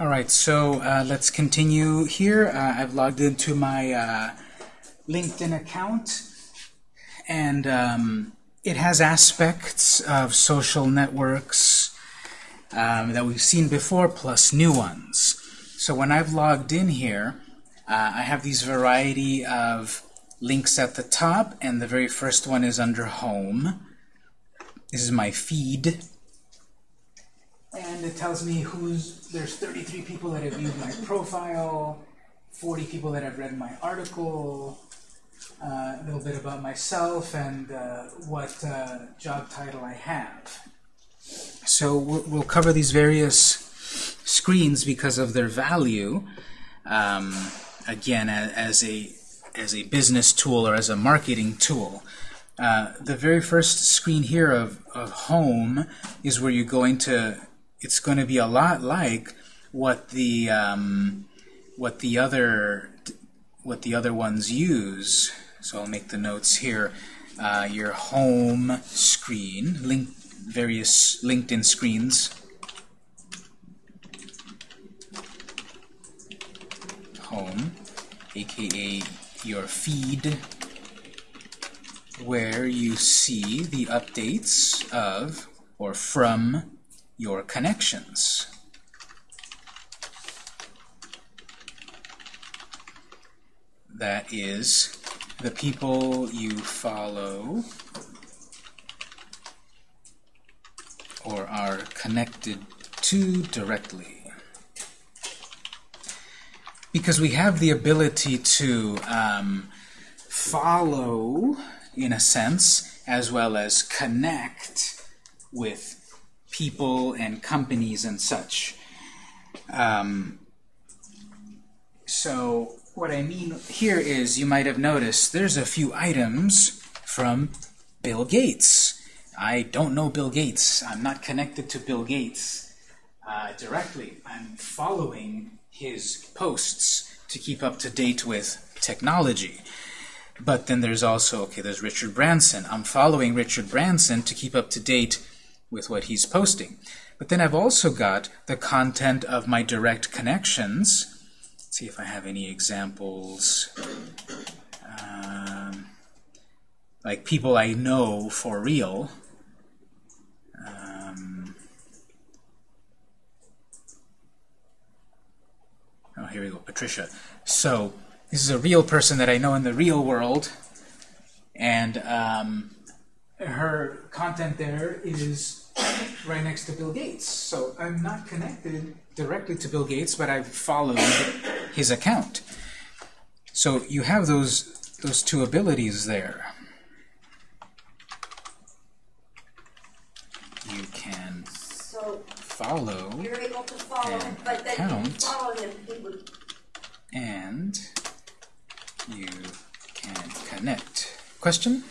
All right, so uh, let's continue here. Uh, I've logged into my uh, LinkedIn account, and um, it has aspects of social networks um, that we've seen before, plus new ones. So when I've logged in here, uh, I have these variety of links at the top, and the very first one is under Home. This is my feed. And it tells me who's, there's 33 people that have viewed my profile, 40 people that have read my article, uh, a little bit about myself, and uh, what uh, job title I have. So we'll, we'll cover these various screens because of their value, um, again, as a, as a business tool or as a marketing tool. Uh, the very first screen here of, of home is where you're going to it's going to be a lot like what the um, what the other what the other ones use. So I'll make the notes here. Uh, your home screen, link various LinkedIn screens. Home, aka your feed, where you see the updates of or from your connections. That is the people you follow or are connected to directly. Because we have the ability to um, follow, in a sense, as well as connect with people and companies and such. Um, so what I mean here is you might have noticed there's a few items from Bill Gates. I don't know Bill Gates. I'm not connected to Bill Gates uh, directly. I'm following his posts to keep up to date with technology. But then there's also, okay, there's Richard Branson. I'm following Richard Branson to keep up to date with what he's posting. But then I've also got the content of my direct connections. Let's see if I have any examples. Um, like people I know for real. Um, oh, here we go, Patricia. So this is a real person that I know in the real world, and um, her content there is right next to Bill Gates. So I'm not connected directly to Bill Gates, but I've followed his account. So you have those those two abilities there. You can So follow you're able to follow him, but then if you Count. follow him, he would, and you can connect. Question?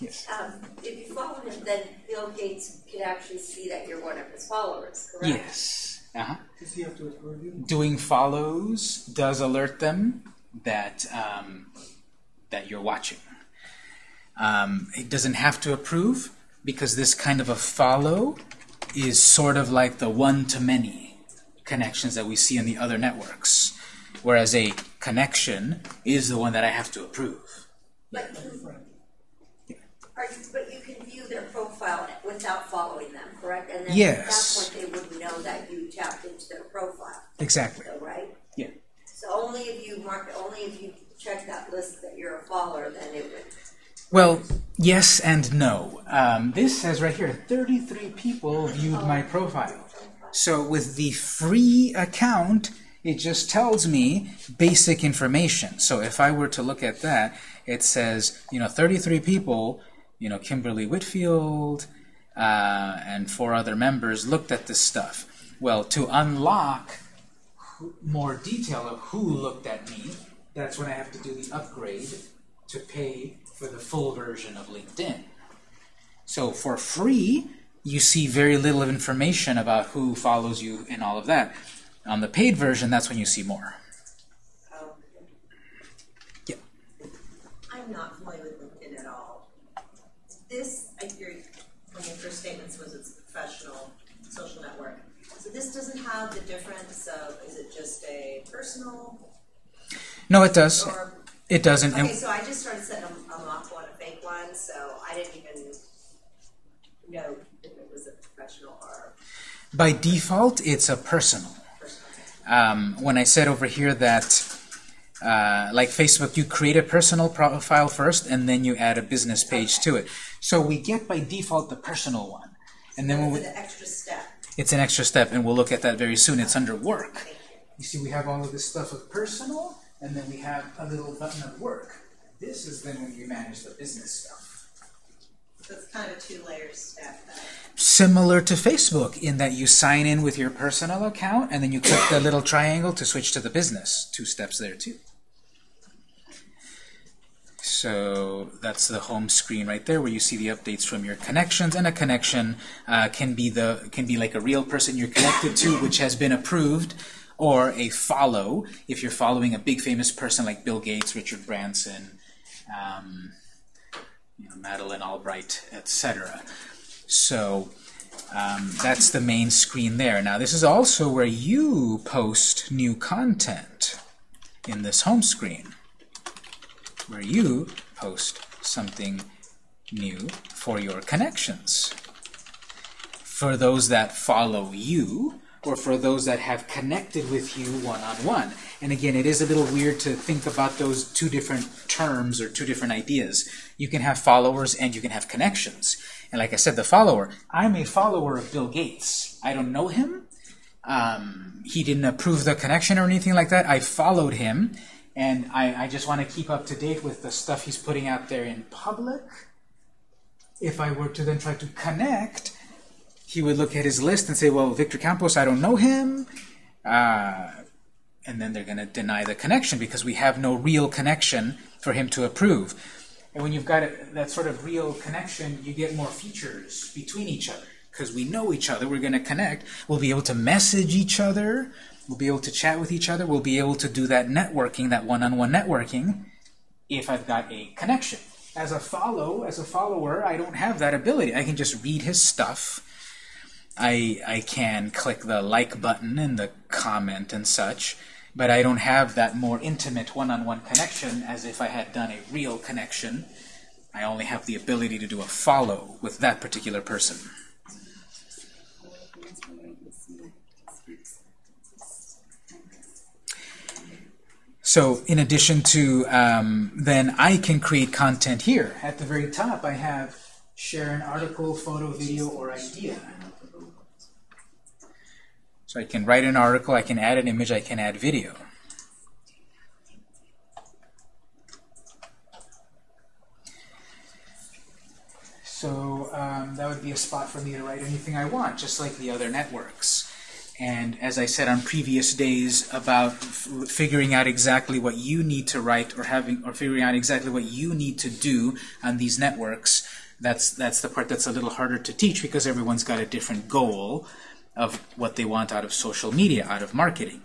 Yes. um, if you follow him, then Bill Gates could actually see that you're one of his followers, correct? Yes. Uh-huh. Does he have to approve you? doing follows does alert them that um, that you're watching. Um, it doesn't have to approve because this kind of a follow is sort of like the one-to-many connections that we see in the other networks, whereas a connection is the one that I have to approve. But you, are you, but you can view their profile without following them, correct? And then Yes. that's when they would know that you tapped into their profile, Exactly. though, right? Yeah. So only if you mark, only if you check that list that you're a follower, then it would. Well, yes and no. Um, this says right here, 33 people viewed my profile. So with the free account, it just tells me basic information. So if I were to look at that, it says, you know, 33 people, you know, Kimberly Whitfield uh, and four other members looked at this stuff. Well, to unlock more detail of who looked at me, that's when I have to do the upgrade to pay for the full version of LinkedIn. So for free, you see very little information about who follows you and all of that. On the paid version, that's when you see more. Oh, Yeah. I'm not familiar with LinkedIn. This, I hear, one of your first statements was it's a professional social network. So this doesn't have the difference of, is it just a personal No, it does. or? It doesn't. Okay, so I just started setting them, them off on a fake one, so I didn't even know if it was a professional or By default, it's a personal. personal. Um, when I said over here that, uh, like Facebook, you create a personal profile first, and then you add a business page to it. So we get by default the personal one, and then when we, It's an extra step. it's an extra step, and we'll look at that very soon. It's under work. You. See, we have all of this stuff of personal, and then we have a little button of work. This is then when you manage the business stuff. So it's kind of a two-layer step. Similar to Facebook in that you sign in with your personal account and then you click the little triangle to switch to the business. Two steps there too. So that's the home screen right there where you see the updates from your connections and a connection uh, can be the can be like a real person you're connected to which has been approved or a follow if you're following a big famous person like Bill Gates, Richard Branson, um, you know, Madeleine Albright, etc. So um, that's the main screen there. Now this is also where you post new content in this home screen, where you post something new for your connections. For those that follow you, or for those that have connected with you one-on-one. And again, it is a little weird to think about those two different terms or two different ideas. You can have followers and you can have connections. And like I said, the follower, I'm a follower of Bill Gates. I don't know him. Um, he didn't approve the connection or anything like that. I followed him, and I, I just want to keep up to date with the stuff he's putting out there in public. If I were to then try to connect, he would look at his list and say, well, Victor Campos, I don't know him. Uh, and then they're going to deny the connection because we have no real connection for him to approve. And when you've got a, that sort of real connection, you get more features between each other because we know each other. We're going to connect. We'll be able to message each other. We'll be able to chat with each other. We'll be able to do that networking, that one-on-one networking, if I've got a connection. As a follow, as a follower, I don't have that ability. I can just read his stuff. I I can click the like button and the comment and such, but I don't have that more intimate one-on-one connection as if I had done a real connection. I only have the ability to do a follow with that particular person. So in addition to, um, then I can create content here. At the very top, I have share an article, photo, video, or idea. So I can write an article, I can add an image, I can add video. So um, that would be a spot for me to write anything I want, just like the other networks. And as I said on previous days about figuring out exactly what you need to write or having or figuring out exactly what you need to do on these networks, that's that's the part that's a little harder to teach because everyone's got a different goal of what they want out of social media, out of marketing.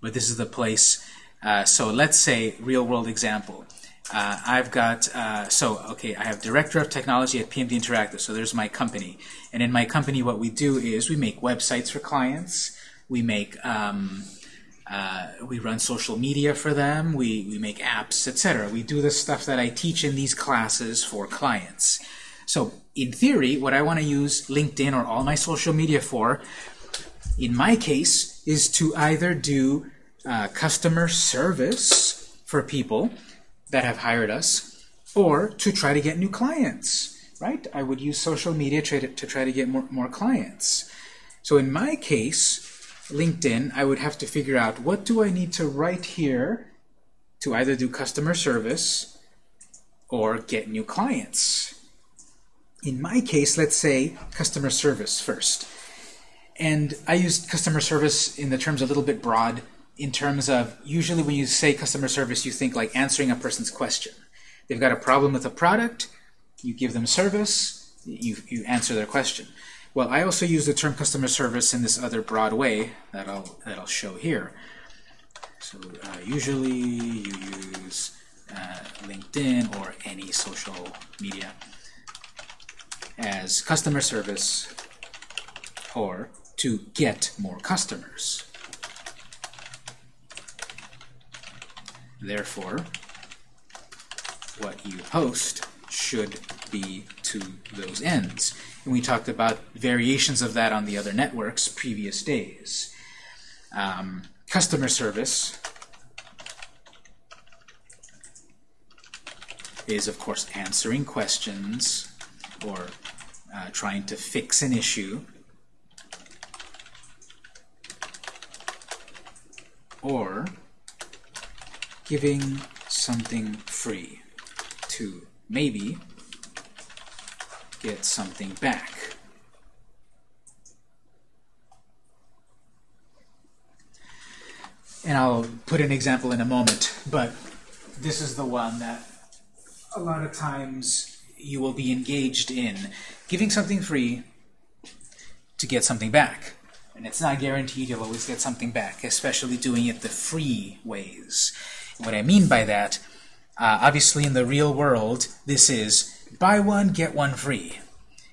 But this is the place. Uh, so let's say real world example. Uh, I've got, uh, so, okay, I have Director of Technology at PMD Interactive, so there's my company. And in my company, what we do is we make websites for clients, we make, um, uh, we run social media for them, we, we make apps, etc. We do the stuff that I teach in these classes for clients. So, in theory, what I want to use LinkedIn or all my social media for, in my case, is to either do uh, customer service for people, that have hired us, or to try to get new clients, right? I would use social media to, try to get more, more clients. So in my case, LinkedIn, I would have to figure out what do I need to write here to either do customer service or get new clients. In my case, let's say customer service first. And I used customer service in the terms a little bit broad in terms of usually when you say customer service, you think like answering a person's question. They've got a problem with a product, you give them service, you, you answer their question. Well, I also use the term customer service in this other broad way that I'll, that I'll show here. So uh, usually you use uh, LinkedIn or any social media as customer service or to get more customers. Therefore, what you post should be to those ends. And we talked about variations of that on the other networks previous days. Um, customer service is, of course, answering questions or uh, trying to fix an issue or giving something free to maybe get something back. And I'll put an example in a moment, but this is the one that a lot of times you will be engaged in giving something free to get something back. And it's not guaranteed you'll always get something back, especially doing it the free ways. What I mean by that, uh, obviously in the real world, this is buy one, get one free.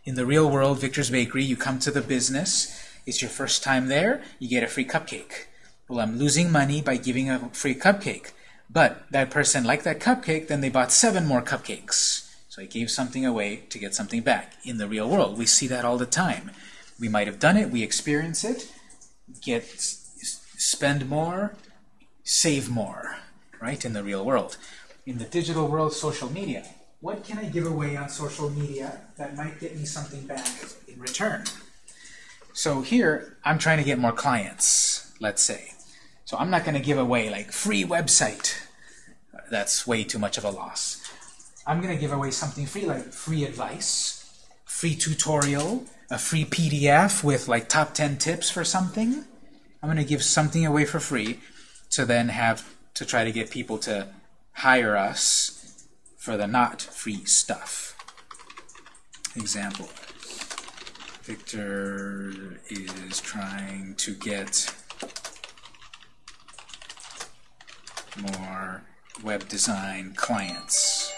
In the real world, Victor's Bakery, you come to the business, it's your first time there, you get a free cupcake. Well, I'm losing money by giving a free cupcake. But that person liked that cupcake, then they bought seven more cupcakes. So I gave something away to get something back. In the real world, we see that all the time. We might have done it, we experience it, get spend more, save more, right, in the real world. In the digital world, social media, what can I give away on social media that might get me something back in return? So here, I'm trying to get more clients, let's say. So I'm not going to give away like free website. That's way too much of a loss. I'm going to give away something free like free advice, free tutorial, a free PDF with like top 10 tips for something. I'm going to give something away for free to then have to try to get people to hire us for the not free stuff. Example. Victor is trying to get more web design clients.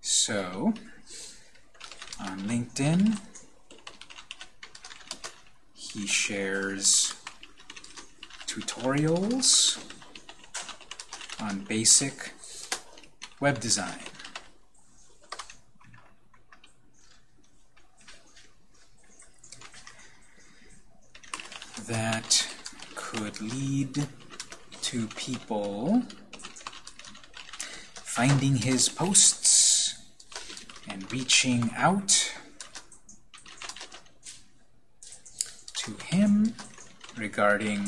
So, on LinkedIn, he shares tutorials on basic web design. That could lead to people finding his posts and reaching out to him regarding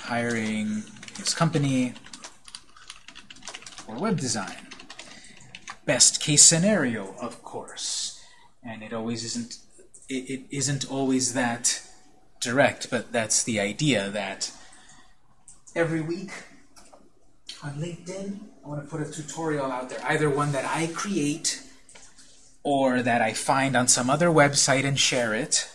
hiring his company for web design. Best case scenario, of course, and it always isn't it, it isn't always that direct, but that's the idea that every week on LinkedIn, I want to put a tutorial out there, either one that I create or that I find on some other website and share it.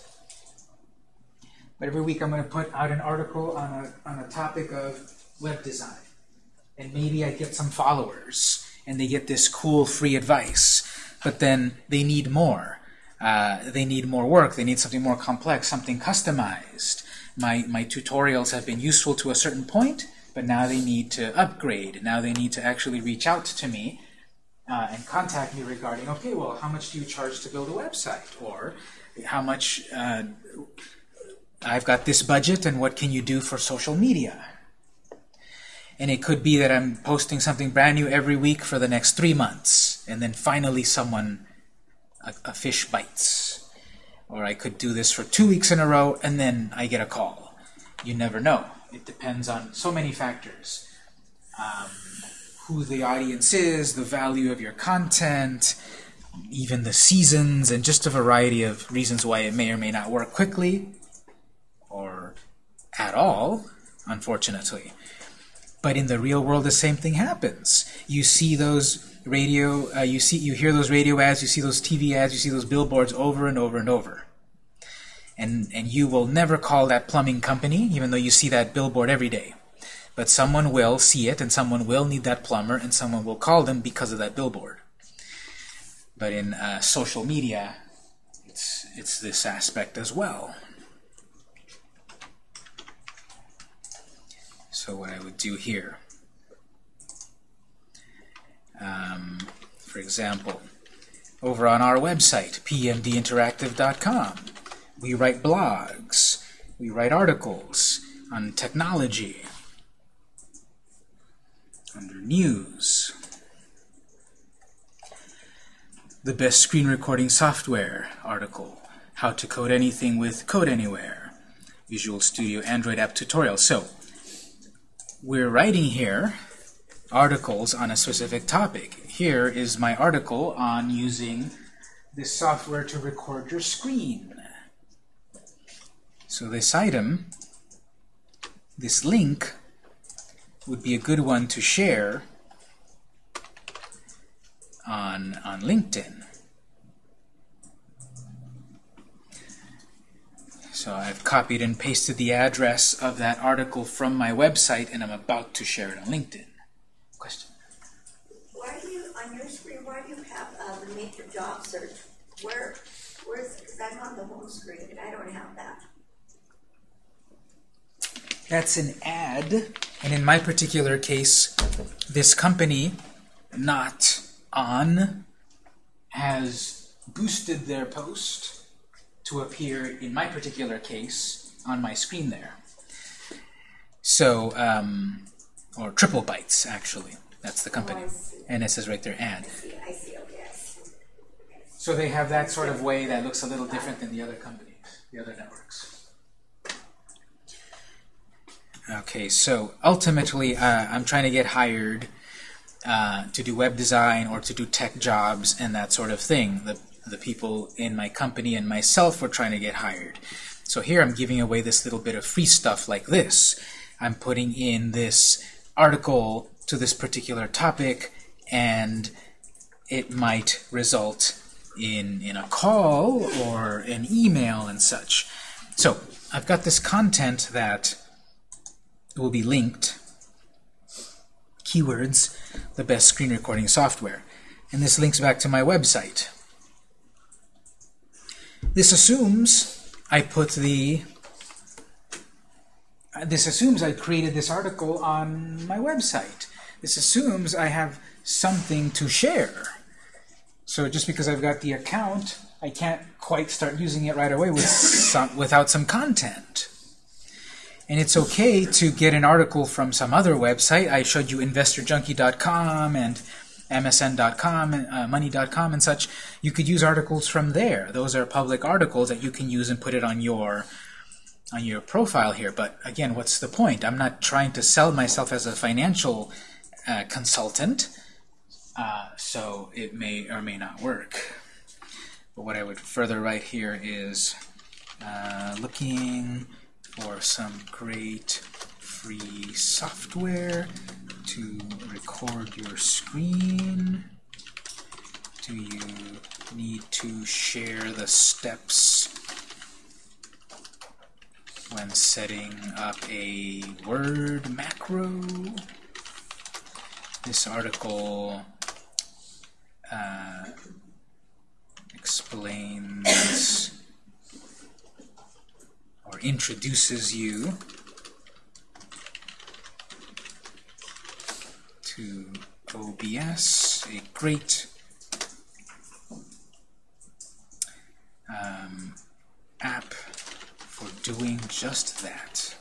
But every week I'm going to put out an article on a, on a topic of web design. And maybe I get some followers and they get this cool free advice. But then they need more. Uh, they need more work. They need something more complex, something customized. My, my tutorials have been useful to a certain point, but now they need to upgrade. Now they need to actually reach out to me uh, and contact me regarding, okay, well, how much do you charge to build a website? Or how much, uh, I've got this budget, and what can you do for social media? And it could be that I'm posting something brand new every week for the next three months, and then finally someone, a, a fish bites. Or I could do this for two weeks in a row, and then I get a call. You never know. It depends on so many factors. Um, who the audience is, the value of your content, even the seasons, and just a variety of reasons why it may or may not work quickly or at all, unfortunately. But in the real world, the same thing happens. You see those radio, uh, you see, you hear those radio ads, you see those TV ads, you see those billboards over and over and over. And, and you will never call that plumbing company, even though you see that billboard every day. But someone will see it, and someone will need that plumber, and someone will call them because of that billboard. But in uh, social media, it's, it's this aspect as well. So what I would do here, um, for example, over on our website, pmdinteractive.com, we write blogs, we write articles on technology, under news, the best screen recording software article, how to code anything with Codeanywhere, Visual Studio Android app tutorial. So we're writing here articles on a specific topic. Here is my article on using this software to record your screen. So this item, this link, would be a good one to share on, on LinkedIn. So I've copied and pasted the address of that article from my website, and I'm about to share it on LinkedIn. Question? Why do you, on your screen, why do you have, uh, the make your job search? Where, where's, because I'm on the home screen and I don't have that. That's an ad, and in my particular case, this company, not on, has boosted their post to appear, in my particular case, on my screen there. So, um, or Triple Bytes, actually. That's the company. Oh, And it says right there, ad. I see, I see, okay, I see. So they have that sort of way that looks a little different than the other companies, the other networks. Okay, so ultimately, uh, I'm trying to get hired uh, to do web design or to do tech jobs and that sort of thing. The, the people in my company and myself were trying to get hired. So here I'm giving away this little bit of free stuff like this. I'm putting in this article to this particular topic, and it might result in, in a call or an email and such. So I've got this content that will be linked, keywords, the best screen recording software. And this links back to my website. This assumes I put the this assumes I created this article on my website. This assumes I have something to share. So just because I've got the account, I can't quite start using it right away with some, without some content. And it's okay to get an article from some other website. I showed you investorjunkie.com and msn.com, uh, money.com and such. You could use articles from there. Those are public articles that you can use and put it on your on your profile here. But again, what's the point? I'm not trying to sell myself as a financial uh, consultant, uh, so it may or may not work. But what I would further write here is uh, looking for some great free software to record your screen. Do you need to share the steps when setting up a Word macro? This article uh, explains or introduces you to OBS, a great um, app for doing just that.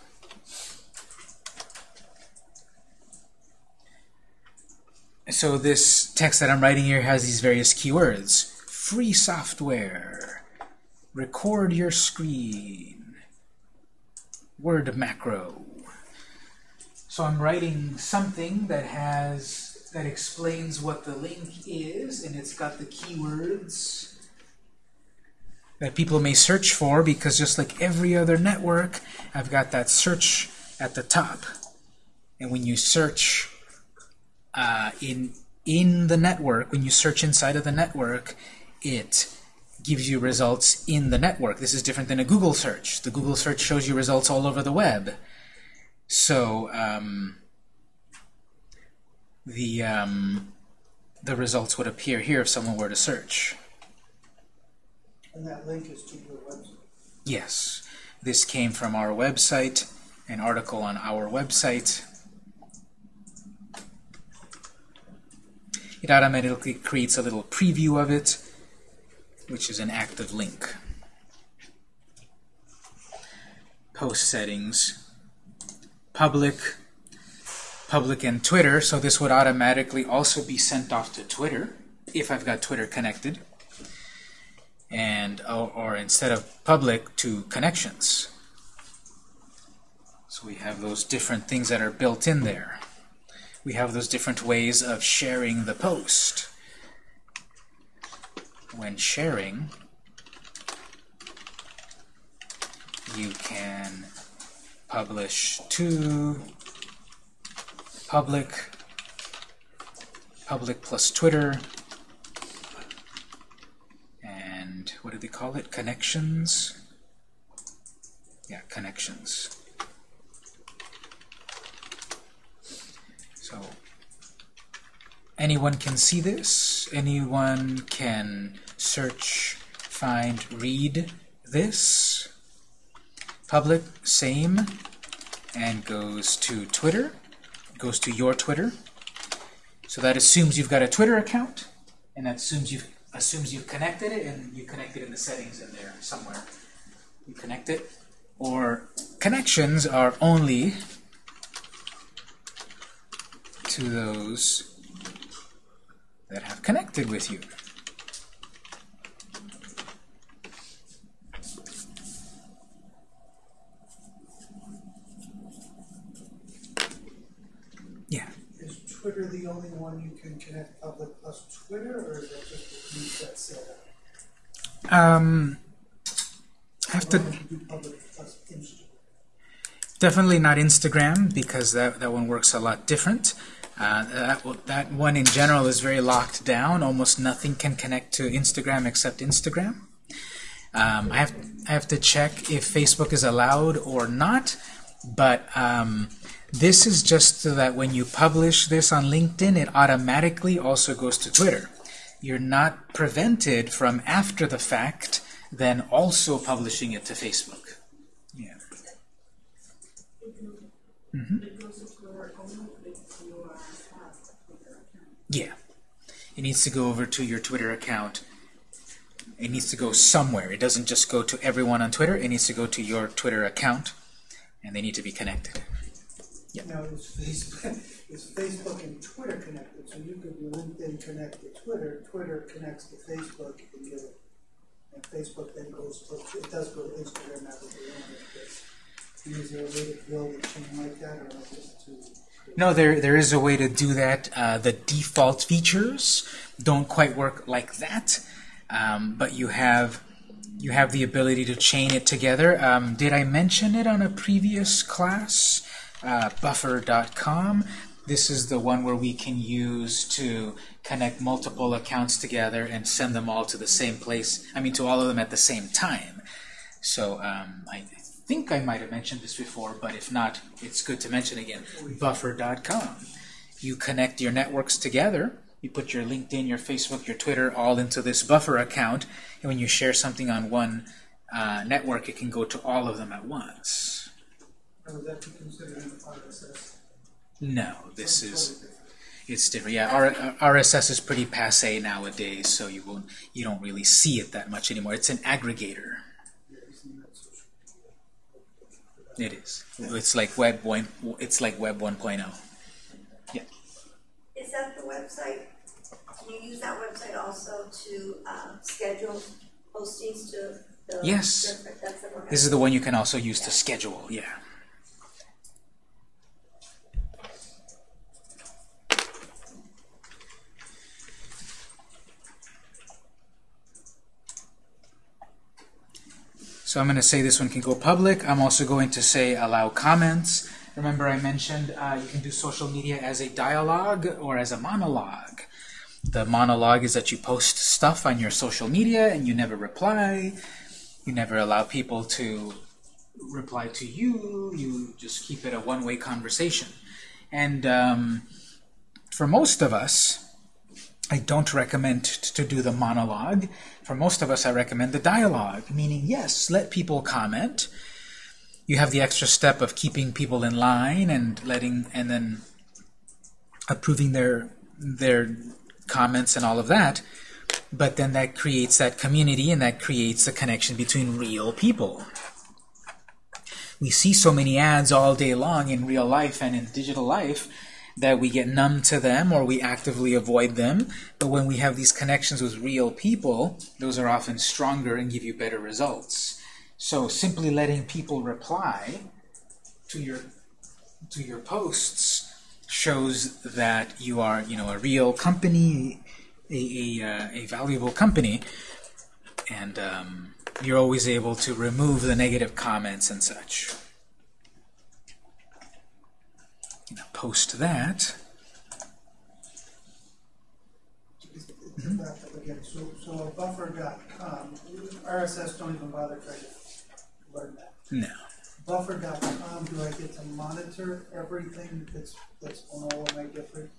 So this text that I'm writing here has these various keywords. Free software, record your screen, word macro. So I'm writing something that has that explains what the link is, and it's got the keywords that people may search for, because just like every other network, I've got that search at the top. And when you search uh, in in the network, when you search inside of the network, it gives you results in the network. This is different than a Google search. The Google search shows you results all over the web. So um, the um, the results would appear here if someone were to search. And that link is to your website. Yes, this came from our website, an article on our website. It automatically creates a little preview of it, which is an active link. Post settings, public, public and Twitter, so this would automatically also be sent off to Twitter if I've got Twitter connected and or, or, instead of public to connections. So we have those different things that are built in there. We have those different ways of sharing the post. When sharing, you can publish to public, public plus Twitter, and what do they call it? Connections? Yeah, connections. So anyone can see this. Anyone can search, find, read this. Public, same, and goes to Twitter. Goes to your Twitter. So that assumes you've got a Twitter account, and that assumes you've assumes you've connected it, and you connected in the settings in there somewhere. You connect it, or connections are only to those that have connected with you. The only one you can connect public plus Twitter, or is that just a new set setup? Um, I have to you do public plus Instagram? definitely not Instagram because that that one works a lot different. Uh, that that one in general is very locked down. Almost nothing can connect to Instagram except Instagram. Um, I have I have to check if Facebook is allowed or not, but um, this is just so that when you publish this on LinkedIn, it automatically also goes to Twitter. You're not prevented from after the fact then also publishing it to Facebook. Yeah. Mm-hmm. Yeah. It needs to go over to your Twitter account. It needs to go somewhere. It doesn't just go to everyone on Twitter. It needs to go to your Twitter account, and they need to be connected. Now, is Facebook, is Facebook and Twitter connected? So you could LinkedIn connect to Twitter, Twitter connects to Facebook, and get it. And Facebook then goes to, it does go to Instagram now that they own it. but Is there a way to build a chain like that, or just to? No, there there is a way to do that. Uh, the default features don't quite work like that, um, but you have you have the ability to chain it together. Um, did I mention it on a previous class? Uh, buffer.com. This is the one where we can use to connect multiple accounts together and send them all to the same place. I mean, to all of them at the same time. So um, I think I might have mentioned this before, but if not, it's good to mention again. Buffer.com. You connect your networks together. You put your LinkedIn, your Facebook, your Twitter all into this buffer account, and when you share something on one uh, network, it can go to all of them at once. Or that be considered an RSS? No, this Totally is it's different. Yeah, R- RSS is pretty passe nowadays, so you won't you don't really see it that much anymore. It's an aggregator. Yeah, isn't that social media? It is. It's like web one. It's like web 1.0. Yeah. Is that the website? Can you use that website also to, um, schedule postings to the? Yes. That's the. This is the one you can also use to schedule. Yeah. So I'm going to say this one can go public. I'm also going to say allow comments. Remember I mentioned uh, you can do social media as a dialogue or as a monologue. The monologue is that you post stuff on your social media and you never reply. You never allow people to reply to you. You just keep it a one-way conversation. And um, for most of us, I don't recommend to do the monologue. For most of us, I recommend the dialogue, meaning, yes, let people comment. You have the extra step of keeping people in line and letting, and then approving their their comments and all of that. But then that creates that community and that creates a connection between real people. We see so many ads all day long in real life and in digital life that we get numb to them or we actively avoid them. But when we have these connections with real people, those are often stronger and give you better results. So simply letting people reply to your to your posts shows that you are, you know, a real company, a, a, uh, a valuable company, and um, you're always able to remove the negative comments and such. Now post that. Back up again, so, so buffer.com, RSS don't even bother trying to learn that. No. Buffer.com, do I get to monitor everything that's, that's on all of my different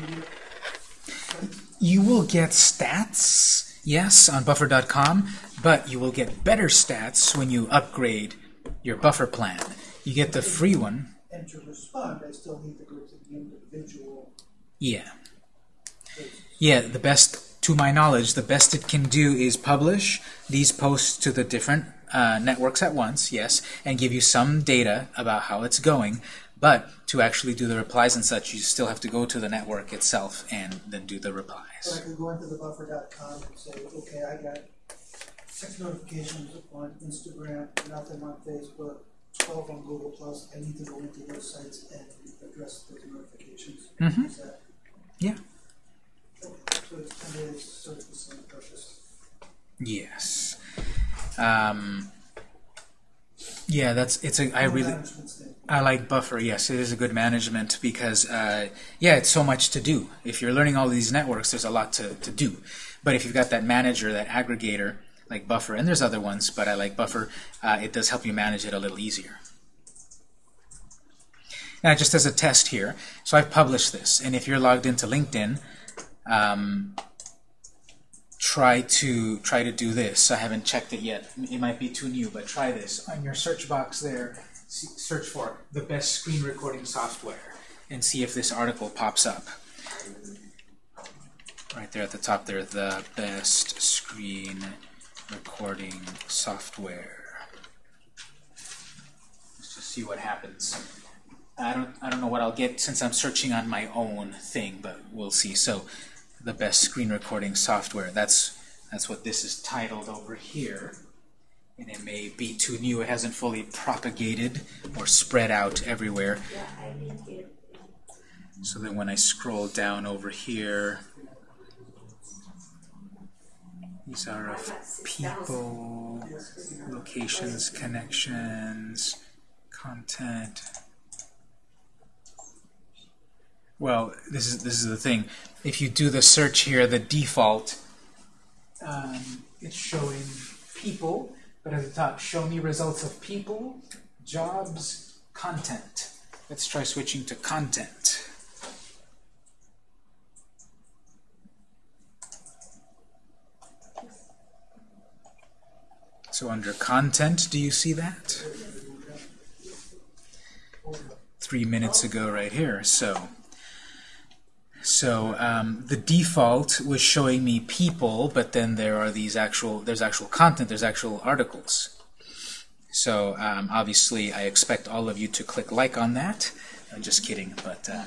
media? You will get stats, yes, on buffer.com, but you will get better stats when you upgrade your buffer plan. You get the free one. And to respond, I still need to go to the individual Yeah. Yeah, the best, to my knowledge, the best it can do is publish these posts to the different uh, networks at once, yes, and give you some data about how it's going. But to actually do the replies and such, you still have to go to the network itself and then do the replies. So I could go into the buffer.com and say, okay, I got six notifications on Instagram, nothing on Facebook, twelve on Google Plus. I need to go into those sites and address those notifications. Mm -hmm. Yeah. So it's kind of sort of the same purpose. Yes. Um, yeah, that's it's a I really. I like Buffer. Yes, it is a good management because, uh, yeah, it's so much to do. If you're learning all these networks, there's a lot to, to do. But if you've got that manager, that aggregator, like Buffer, and there's other ones, but I like Buffer, uh, it does help you manage it a little easier. Now, just as a test here, so I've published this, and if you're logged into LinkedIn, um, try to try to do this. I haven't checked it yet. It might be too new, but try this on your search box there. Search for the best screen recording software and see if this article pops up. Right there at the top there, the best screen recording software. Let's just see what happens. I don't I don't know what I'll get since I'm searching on my own thing, but we'll see. So the best screen recording software. That's that's what this is titled over here. And it may be too new. It hasn't fully propagated or spread out everywhere. Yeah, I didn't it. So then when I scroll down over here, these are of people, locations, connections, content. Well, this is this is the thing. If you do the search here, the default, um, it's showing people, but at the top, show me results of people, jobs, content. Let's try switching to content. So under content, do you see that? Three minutes ago right here. So, so um, the default was showing me people, but then there are these actual, there's actual content, there's actual articles. So um, obviously I expect all of you to click like on that. I'm just kidding, but uh,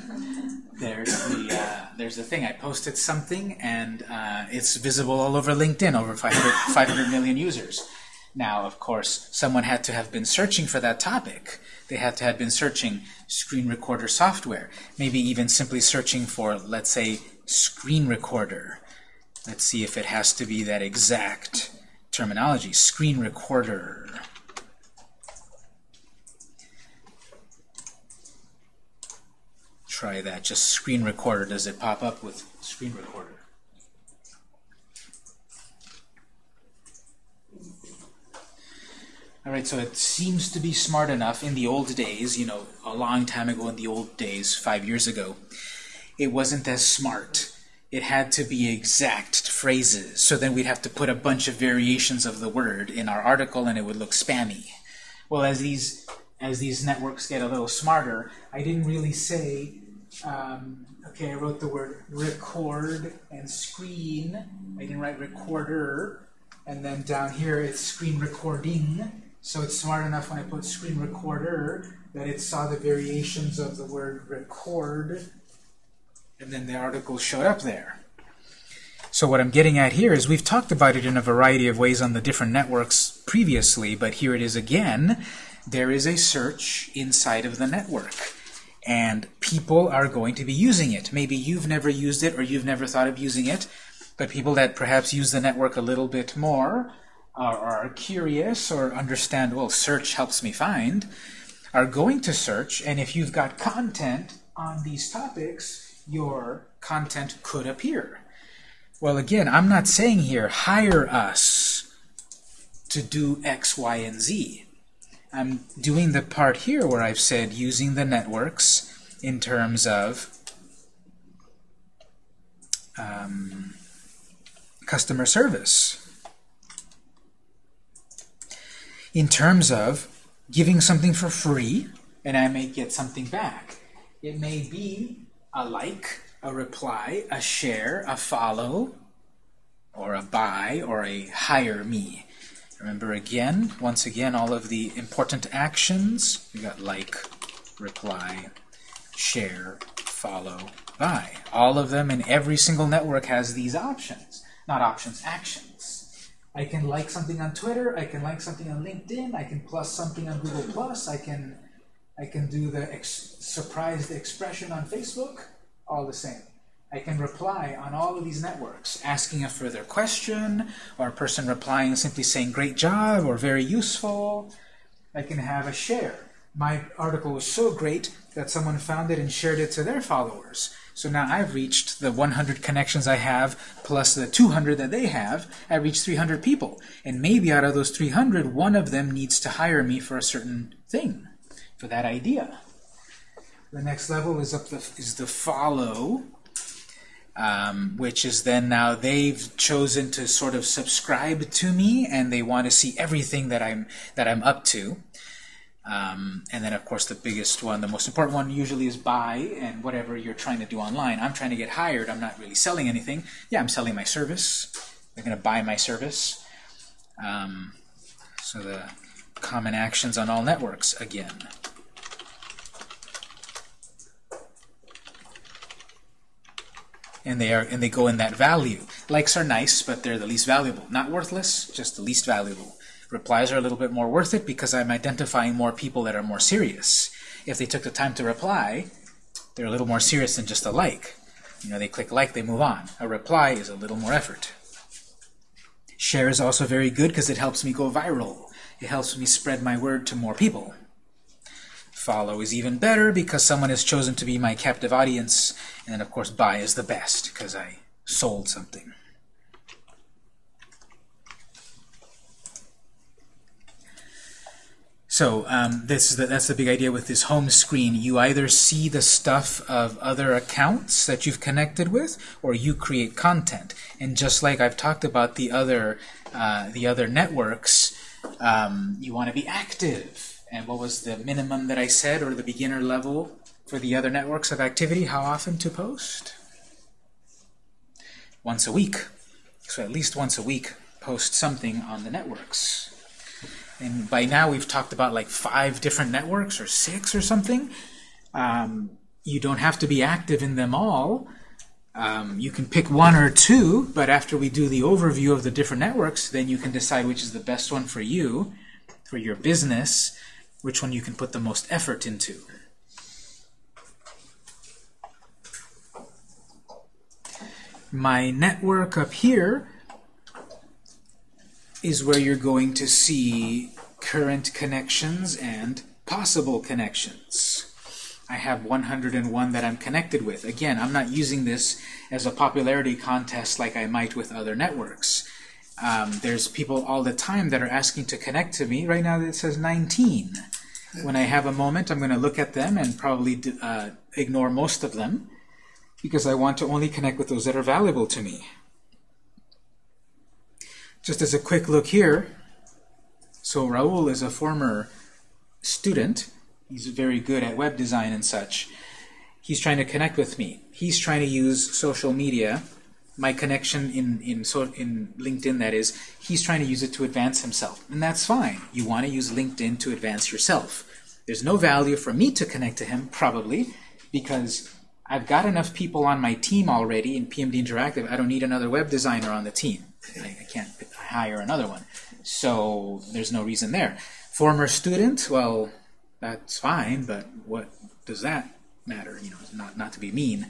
there's the uh, there's the thing. I posted something, and uh, it's visible all over LinkedIn, over 500, 500 million users. Now, of course, someone had to have been searching for that topic. They had to have been searching screen recorder software, maybe even simply searching for, let's say, screen recorder. Let's see if it has to be that exact terminology. Screen recorder. Try that. Just screen recorder. Does it pop up with screen recorder? All right, so it seems to be smart enough in the old days, you know, a long time ago in the old days, five years ago, it wasn't as smart. it had to be exact phrases. So then we'd have to put a bunch of variations of the word in our article and it would look spammy. Well, as these as these networks get a little smarter, I didn't really say, um, okay, I wrote the word record and screen. I didn't write recorder. And then down here it's screen recording. So it's smart enough when I put screen recorder that it saw the variations of the word record. And then the article showed up there. So what I'm getting at here is we've talked about it in a variety of ways on the different networks previously, but here it is again there is a search inside of the network. And people are going to be using it. Maybe you've never used it or you've never thought of using it, but people that perhaps use the network a little bit more are curious or understand, well, search helps me find, are going to search, and if you've got content on these topics, your content could appear. Well, again, I'm not saying here, hire us to do X, Y, and Z. I'm doing the part here where I've said using the networks in terms of um, customer service. In terms of giving something for free, and I may get something back. It may be a like, a reply, a share, a follow, or a buy, or a hire me. Remember again, once again, all of the important actions. We got like, reply, share, follow, buy. All of them in every single network has these options. Not options, actions. I can like something on Twitter, I can like something on LinkedIn, I can plus something on Google Plus, I can I can do the ex surprised expression on Facebook, all the same. I can reply on all of these networks, asking a further question, or a person replying simply saying, great job, or very useful. I can have a share. My article was so great that someone found it and shared it to their followers. So now I've reached the 100 connections I have, plus the 200 that they have. I reached 300 people. And maybe out of those 300, one of them needs to hire me for a certain thing, for that idea. The next level is up the, is the follow um, which is then now they've chosen to sort of subscribe to me and they want to see everything that I'm that I'm up to. Um, and then, of course, the biggest one, the most important one usually is buy and whatever you're trying to do online. I'm trying to get hired. I'm not really selling anything. Yeah, I'm selling my service. They're going to buy my service. Um, so the common actions on all networks again. and they are and they go in that value. Likes are nice, but they're the least valuable. Not worthless, just the least valuable. Replies are a little bit more worth it because I'm identifying more people that are more serious. If they took the time to reply, they're a little more serious than just a like. You know, they click like, they move on. A reply is a little more effort. Share is also very good because it helps me go viral. It helps me spread my word to more people. Follow is even better because someone has chosen to be my captive audience. And then, of course, buy is the best because I sold something. So um, this is the, that's the big idea with this home screen. You either see the stuff of other accounts that you've connected with, or you create content. And just like I've talked about the other uh, the other networks, um, you want to be active. And what was the minimum that I said, or the beginner level for the other networks of activity? How often to post? Once a week. So at least once a week, post something on the networks. And by now we've talked about like five different networks, or six or something. Um, you don't have to be active in them all. Um, you can pick one or two, but after we do the overview of the different networks, then you can decide which is the best one for you, for your business, which one you can put the most effort into. My network up here is where you're going to see current connections and possible connections. I have 101 that I'm connected with. Again, I'm not using this as a popularity contest like I might with other networks. Um, there's people all the time that are asking to connect to me. Right now it says 19. When I have a moment, I'm going to look at them and probably uh, ignore most of them. because I want to only connect with those that are valuable to me. Just as a quick look here, so Raul is a former student. He's very good at web design and such. He's trying to connect with me. He's trying to use social media, my connection in, in, so, in LinkedIn, that is, he's trying to use it to advance himself. And that's fine. You want to use LinkedIn to advance yourself. There's no value for me to connect to him, probably, because I've got enough people on my team already in PMD Interactive. I don't need another web designer on the team. I, I can't hire another one. So there's no reason there. Former student, well, that's fine, but what does that matter? You know, not, not to be mean.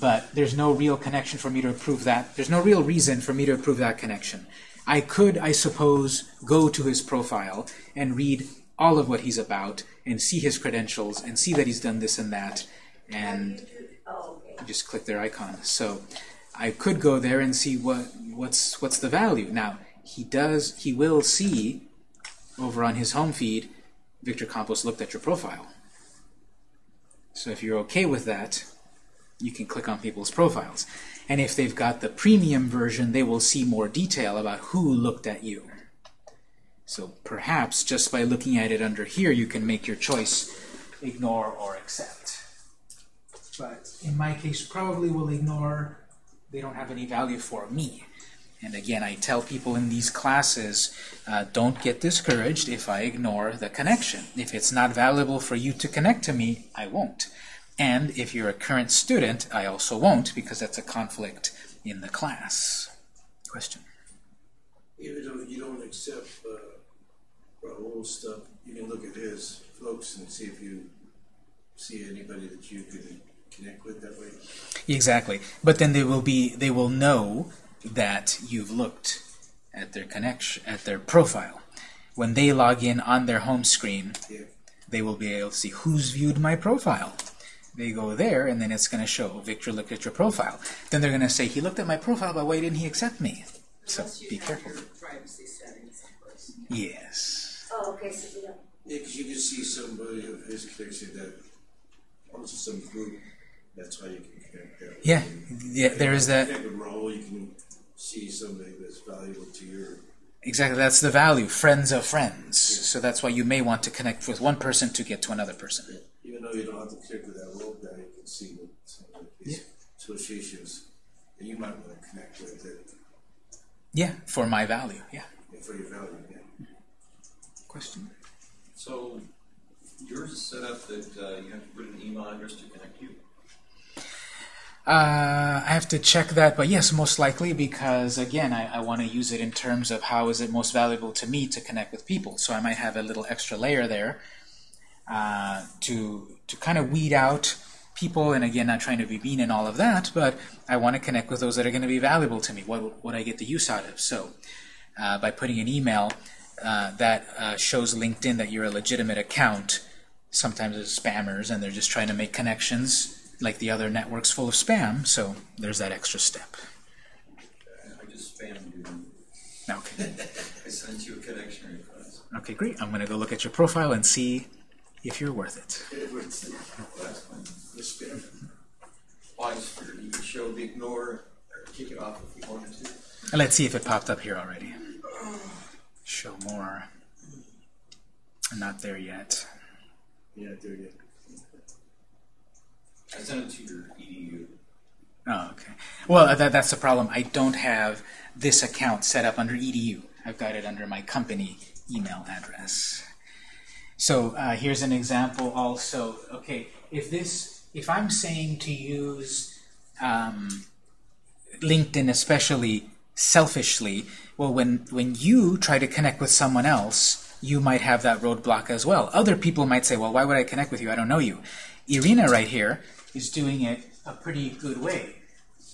But there's no real connection for me to approve that. There's no real reason for me to approve that connection. I could, I suppose, go to his profile and read all of what he's about and see his credentials and see that he's done this and that and just click their icon. So I could go there and see what what's what's the value. Now he does he will see over on his home feed Victor Campos looked at your profile. So if you're okay with that, you can click on people's profiles. And if they've got the premium version, they will see more detail about who looked at you. So perhaps just by looking at it under here, you can make your choice, ignore or accept. But in my case, probably will ignore. They don't have any value for me. And again, I tell people in these classes, uh, don't get discouraged if I ignore the connection. If it's not valuable for you to connect to me, I won't. And if you're a current student, I also won't because that's a conflict in the class. Question? Even though you don't accept uh, Raul's stuff, you can look at his folks and see if you see anybody that you can connect with that way. Exactly. But then they will be they will know that you've looked at their connection at their profile. When they log in on their home screen, Yeah. they will be able to see who's viewed my profile. They go there, and then it's going to show Victor looked at your profile. Then they're going to say, he looked at my profile, but why didn't he accept me? So you be have careful. your privacy settings in place. Yes. Oh, okay, so we don't, Yeah, because you can see somebody of his connection that also some group. That's how you can connect that. way. Yeah, yeah. There is that. Connect with Raul, you can see somebody that's valuable to your. Exactly. That's the value. Friends of friends. So that's why you may want to connect with one person to get to another person. Even though you don't have to connect with that Raul guy, you can see what some of his associations that you might want to connect with It. Yeah, for my value. Yeah. for your value. Yeah. Question. So yours is set up that uh, you have to put an email address to connect you? Uh, I have to check that, but yes, most likely because again, I, I want to use it in terms of how is it most valuable to me to connect with people. So I might have a little extra layer there uh, to to kind of weed out people. And again, not trying to be mean and all of that, but I want to connect with those that are going to be valuable to me. What what I get the use out of. So uh, by putting an email uh, that uh, shows LinkedIn that you're a legitimate account. Sometimes it's spammers, and they're just trying to make connections like the other networks full of spam, so there's that extra step. I just spammed you. Okay, I sent you a connection request. okay, great. I'm going to go look at your profile and see if you're worth it. That's fine. The spam. Well, I just figured you could show the ignore or kick it off if you wanted to. And let's see if it popped up here already. Show more. Not there yet. Yeah, there you I sent it to your EDU. Oh, okay. Well, that, that's the problem. I don't have this account set up under EDU. I've got it under my company email address. So uh, here's an example also. Okay, if this, if I'm saying to use um, LinkedIn especially selfishly, well, when, when you try to connect with someone else, you might have that roadblock as well. Other people might say, well, why would I connect with you? I don't know you. Irina right here is doing it a pretty good way.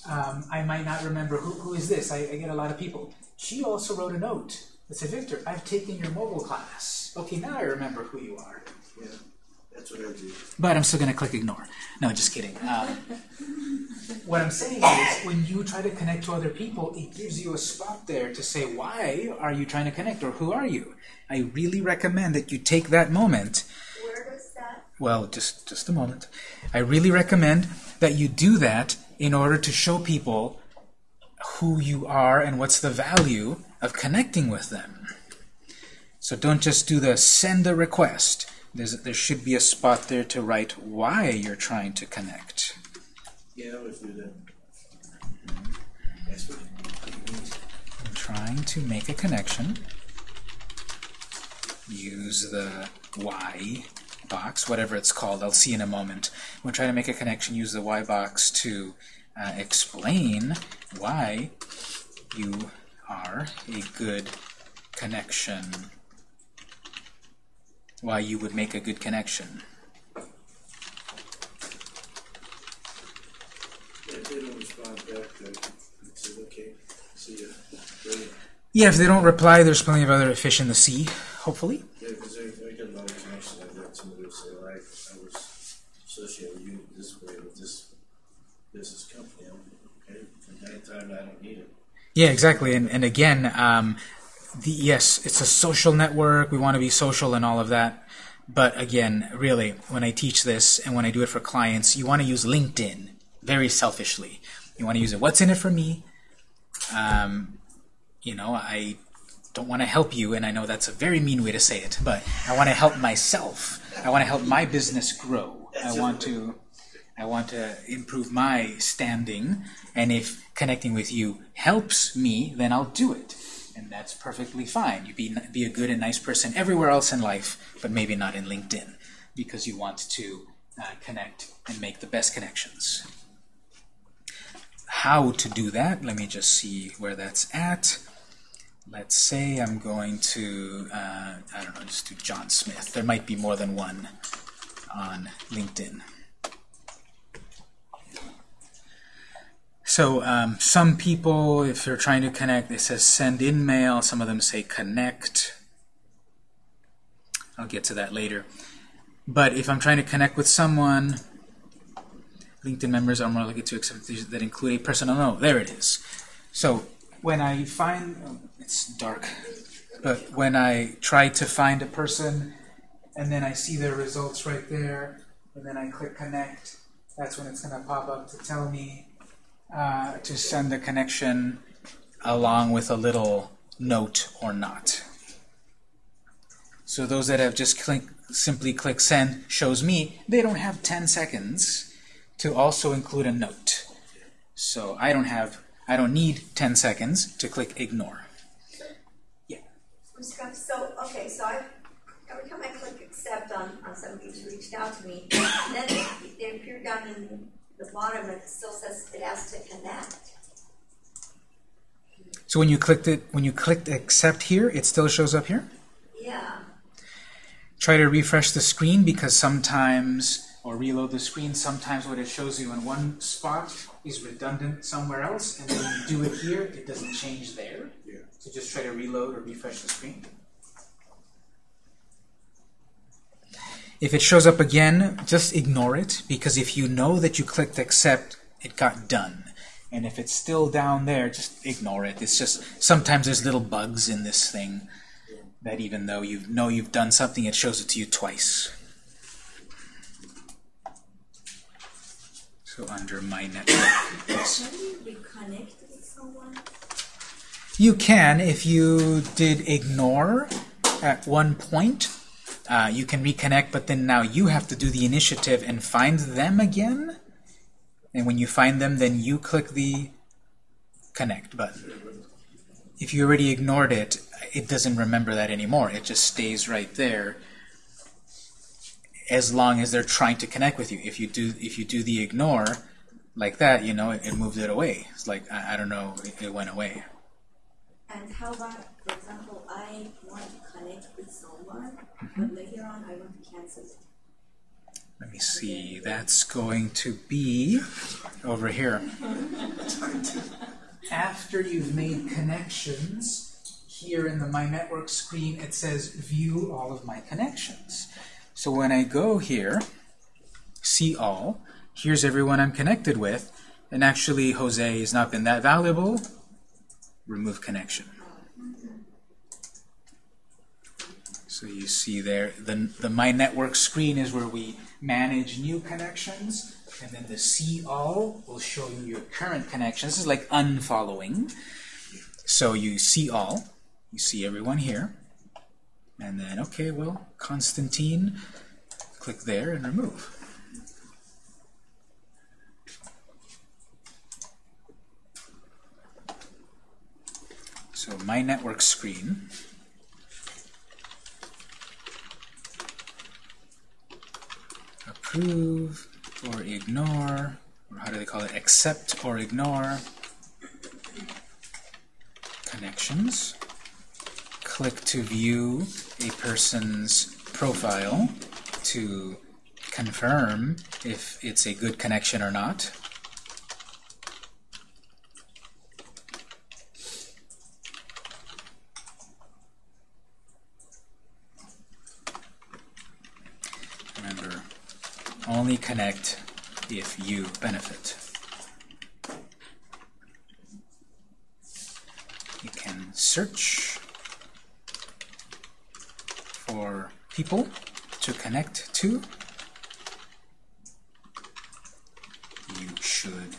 Um, I might not remember who, who is this. I, I get a lot of people. She also wrote a note that said, Victor, I've taken your mobile class. Okay, now I remember who you are. Yeah, that's what I do. But I'm still going to click ignore. No, just kidding. Um, what I'm saying is, when you try to connect to other people, it gives you a spot there to say, why are you trying to connect, or who are you? I really recommend that you take that moment. Where does that, well, just, just a moment. I really recommend that you do that in order to show people who you are and what's the value of connecting with them. So don't just do the send a request. There's, there should be a spot there to write why you're trying to connect. Yeah, I would do that. That's what it means. I'm trying to make a connection. Use the Y box, whatever it's called. I'll see in a moment. We're trying to make a connection. Use the Y box to uh, explain why you are a good connection. Why you would make a good connection. They don't respond back, then it's okay. See ya. Brilliant. Yeah, if they don't reply, there's plenty of other fish in the sea, hopefully. Yeah, because I, get a lot of connections. Somebody who say, well, I, I was associated with you this way with this business company. Okay, from time time, I don't need it. Yeah, exactly. And, and again, um, the, yes, it's a social network. We want to be social and all of that. But again, really, when I teach this and when I do it for clients, you want to use LinkedIn very selfishly. You want to use it. What's in it for me? Um, you know, I don't want to help you, and I know that's a very mean way to say it, but I want to help myself. I want to help my business grow. I want to I want to improve my standing, and if connecting with you helps me, then I'll do it. And that's perfectly fine. You be, be a good and nice person everywhere else in life, but maybe not in LinkedIn, because you want to uh, connect and make the best connections. How to do that, let me just see where that's at. Let's say I'm going to, uh, I don't know, just do John Smith. There might be more than one on LinkedIn. So um, some people, if they're trying to connect, it says send in mail. Some of them say connect. I'll get to that later. But if I'm trying to connect with someone, LinkedIn members are more likely to accept that include a personal note. There it is. So when I find, oh, it's dark, but when I try to find a person and then I see their results right there, and then I click connect, that's when it's going to pop up to tell me uh, to send the connection along with a little note or not. So those that have just click, simply click send shows me they don't have 10 seconds to also include a note. So I don't have, I don't need 10 seconds to click ignore. Scott, So, okay, so I, every time I click accept on, on somebody who's reached out to me, then they appear down in the bottom, and it still says it has to connect. So when you clicked it, when you clicked accept here, it still shows up here. Yeah, Try to refresh the screen because sometimes, or reload the screen, sometimes what it shows you in one spot is redundant somewhere else, and when you do it here, it doesn't change there. Yeah. So just try to reload or refresh the screen. If it shows up again, just ignore it, because if you know that you clicked accept, it got done. And if it's still down there, just ignore it. It's just, sometimes there's little bugs in this thing that even though you know you've done something, it shows it to you twice. So under my network, can you with someone? You can, if you did ignore at one point, uh, you can reconnect, but then now you have to do the initiative and find them again. And when you find them, then you click the connect button. If you already ignored it, it doesn't remember that anymore. It just stays right there as long as they're trying to connect with you. If you do if you do the ignore like that, you know, it, it moved it away. It's like I, I don't know, it, it went away. And how about, for example, I want to connect with someone, mm-hmm. but later on I want to cancel it. Let me see. That's going to be over here. After you've made connections, here in the My Network screen, it says View all of my connections. So when I go here, See All, here's everyone I'm connected with, and actually Jose has not been that valuable. Remove connection. So you see there, the, the My Network screen is where we manage new connections, and then the See All will show you your current connections. This is like unfollowing. So you see all, you see everyone here, and then, okay, well, Constantine, click there and remove. So my network screen. Approve or ignore, or how do they call it? Accept or ignore connections. Click to view a person's profile to confirm if it's a good connection or not. Remember, only connect if you benefit. You can search for people to connect to. You should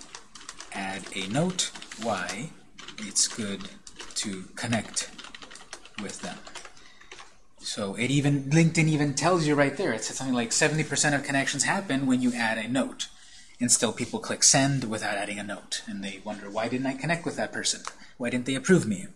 add a note why it's good to connect with them. So it even LinkedIn even tells you right there. It says something like 70% of connections happen when you add a note. And still people click send without adding a note. And they wonder, why didn't I connect with that person? Why didn't they approve me?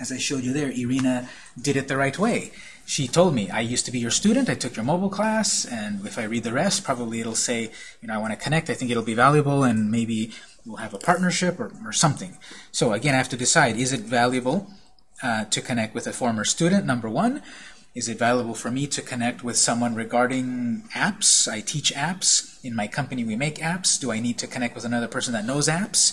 As I showed you there, Irina did it the right way. She told me, I used to be your student, I took your mobile class, and if I read the rest, probably it'll say, you know, I want to connect, I think it'll be valuable, and maybe we'll have a partnership or, or something. So again, I have to decide, is it valuable uh, to connect with a former student, number one? Is it valuable for me to connect with someone regarding apps? I teach apps. In my company, we make apps. Do I need to connect with another person that knows apps?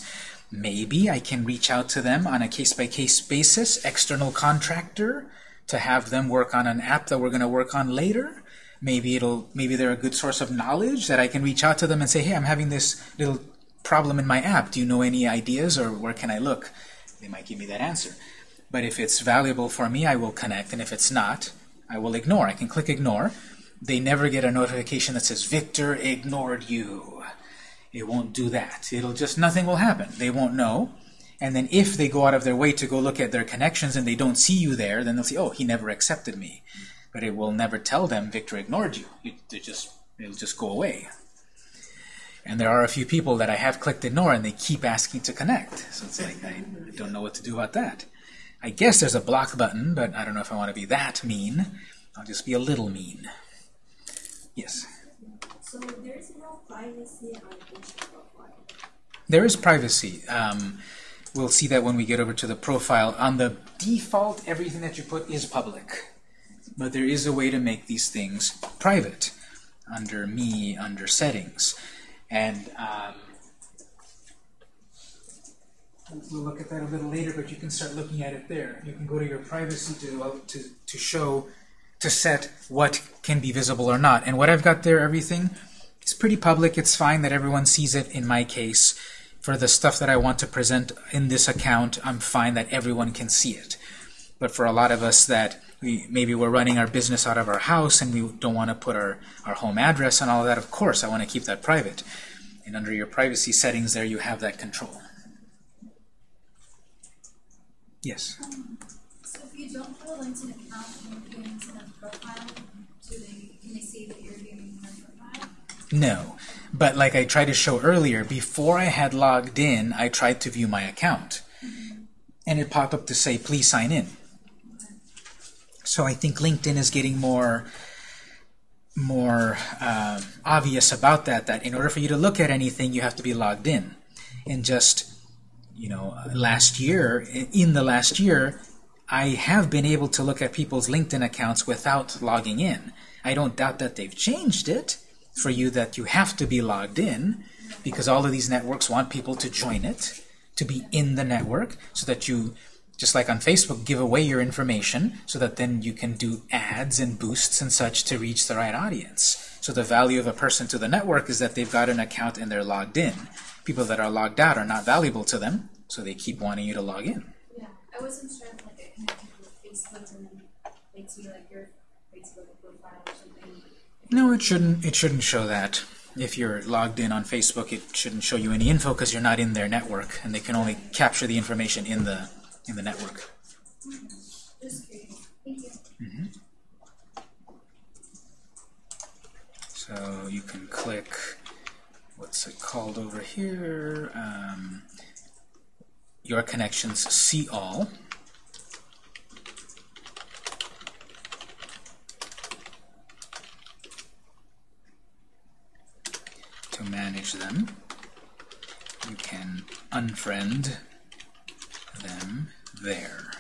Maybe I can reach out to them on a case-by-case -case basis, external contractor, to have them work on an app that we're going to work on later. Maybe it'll maybe they're a good source of knowledge that I can reach out to them and say, hey, I'm having this little problem in my app. Do you know any ideas or where can I look? They might give me that answer. But if it's valuable for me, I will connect, and if it's not, I will ignore. I can click ignore. They never get a notification that says, Victor ignored you. It won't do that. It'll just, nothing will happen. They won't know. And then if they go out of their way to go look at their connections and they don't see you there, then they'll say, oh, he never accepted me. But it will never tell them Victor ignored you. It, it just, it'll just go away. And there are a few people that I have clicked ignore and they keep asking to connect. So it's like, I don't know what to do about that. I guess there's a block button, but I don't know if I want to be that mean. I'll just be a little mean. Yes? So there's no privacy on. There is privacy. Um, we'll see that when we get over to the profile. On the default, everything that you put is public. But there is a way to make these things private under me, under settings. And um, we'll look at that a little later, but you can start looking at it there. You can go to your privacy to, uh, to, to show, to set what can be visible or not. And what I've got there, everything, is pretty public. It's fine that everyone sees it in my case. For the stuff that I want to present in this account, I'm fine that everyone can see it. But for a lot of us that we maybe we're running our business out of our house and we don't want to put our, our home address and all of that, of course, I want to keep that private. And under your privacy settings there, you have that control. Yes? Um, so if you don't have a LinkedIn account and you're doing a profile, do they, can they see that you're doing their profile? No. But like I tried to show earlier, before I had logged in, I tried to view my account. And it popped up to say, please sign in. So I think LinkedIn is getting more more uh, obvious about that, that in order for you to look at anything, you have to be logged in. And just, you know, last year, in the last year, I have been able to look at people's LinkedIn accounts without logging in. I don't doubt that they've changed it for you that you have to be logged in because all of these networks want people to join it, to be in the network, so that you just like on Facebook, give away your information so that then you can do ads and boosts and such to reach the right audience. So the value of a person to the network is that they've got an account and they're logged in. People that are logged out are not valuable to them, so they keep wanting you to log in. Yeah, I wasn't sure if like it connected with Facebook and then they'd see like your Facebook profile or something. No, it shouldn't. It shouldn't show that. If you're logged in on Facebook, it shouldn't show you any info because you're not in their network, and they can only capture the information in the in the network. Thank you. So you can click. What's it called over here? Um, your connections. See all. To manage them. You can unfriend them there.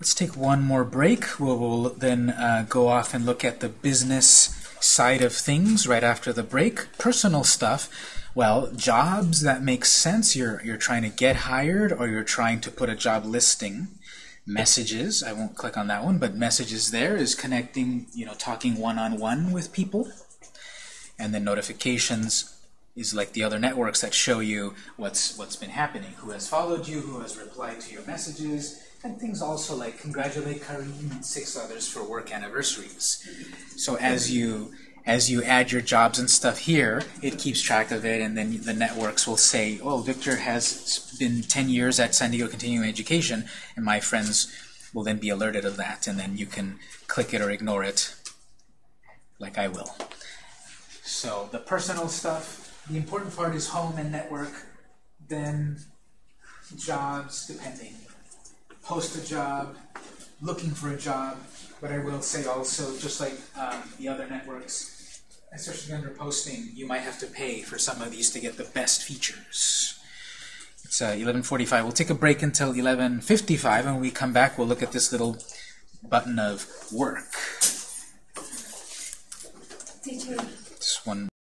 Let's take one more break. We'll, we'll then uh, go off and look at the business side of things right after the break. Personal stuff. Well, jobs that make sense. You're you're trying to get hired or you're trying to put a job listing. Messages. I won't click on that one, but messages there is connecting. You know, talking one on one with people. And then notifications is like the other networks that show you what's what's been happening, who has followed you, who has replied to your messages, and things also like congratulate Kareem and six others for work anniversaries. So as you as you add your jobs and stuff here, it keeps track of it, and then the networks will say, "Oh, Victor has been 10 years at San Diego Continuing Education," and my friends will then be alerted of that, and then you can click it or ignore it, like I will. So the personal stuff, the important part is home and network, then jobs, depending. Post a job, looking for a job, but I will say also, just like um, the other networks, especially under posting, you might have to pay for some of these to get the best features. It's uh, 11.45. We'll take a break until 11.55, and when we come back, we'll look at this little button of work. Teacher, This one